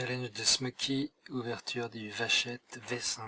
Challenge de Smoky, ouverture du Vachette V5.